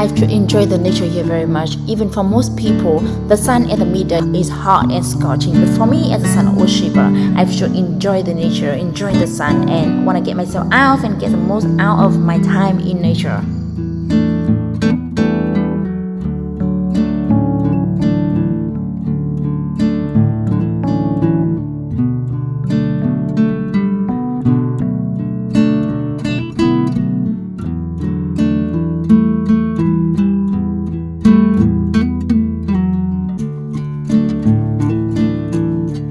I enjoy the nature here very much. Even for most people, the sun at the middle is hot and scorching. But for me, as a sun worshiper, I should enjoy the nature, enjoy the sun, and want to get myself out and get the most out of my time in nature.